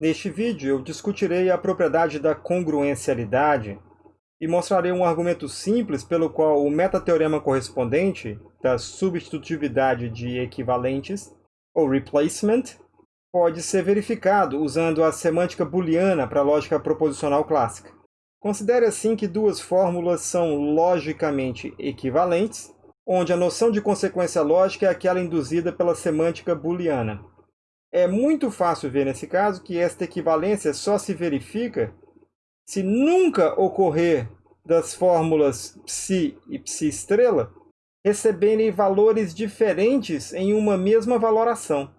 Neste vídeo, eu discutirei a propriedade da congruencialidade e mostrarei um argumento simples pelo qual o metateorema correspondente da substitutividade de equivalentes, ou replacement, pode ser verificado usando a semântica booleana para a lógica proposicional clássica. Considere assim que duas fórmulas são logicamente equivalentes, onde a noção de consequência lógica é aquela induzida pela semântica booleana. É muito fácil ver nesse caso que esta equivalência só se verifica se nunca ocorrer das fórmulas psi e psi estrela receberem valores diferentes em uma mesma valoração.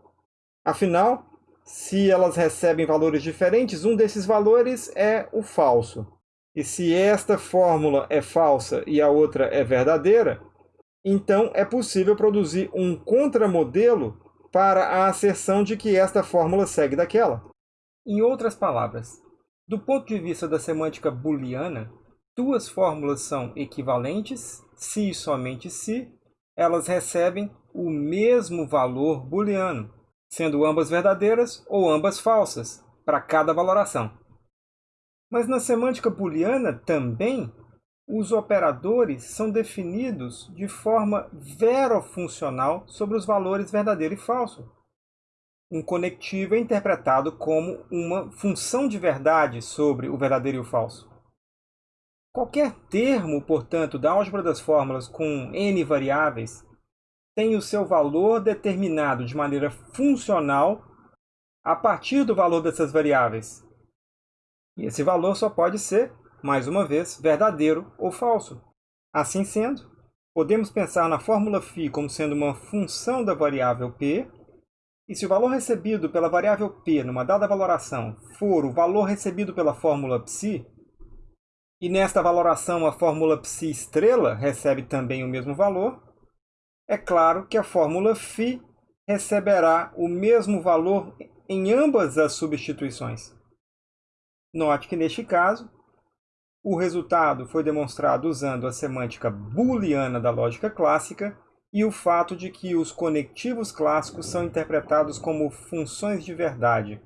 Afinal, se elas recebem valores diferentes, um desses valores é o falso. E se esta fórmula é falsa e a outra é verdadeira, então é possível produzir um contramodelo para a asserção de que esta fórmula segue daquela. Em outras palavras, do ponto de vista da semântica booleana, duas fórmulas são equivalentes se e somente se elas recebem o mesmo valor booleano, sendo ambas verdadeiras ou ambas falsas, para cada valoração. Mas na semântica booleana também os operadores são definidos de forma verofuncional sobre os valores verdadeiro e falso. Um conectivo é interpretado como uma função de verdade sobre o verdadeiro e o falso. Qualquer termo, portanto, da álgebra das fórmulas com n variáveis tem o seu valor determinado de maneira funcional a partir do valor dessas variáveis. E esse valor só pode ser mais uma vez, verdadeiro ou falso. Assim sendo, podemos pensar na fórmula φ como sendo uma função da variável p, e se o valor recebido pela variável p numa dada valoração for o valor recebido pela fórmula psi, e nesta valoração a fórmula psi estrela recebe também o mesmo valor, é claro que a fórmula φ receberá o mesmo valor em ambas as substituições. Note que, neste caso, o resultado foi demonstrado usando a semântica booleana da lógica clássica e o fato de que os conectivos clássicos são interpretados como funções de verdade,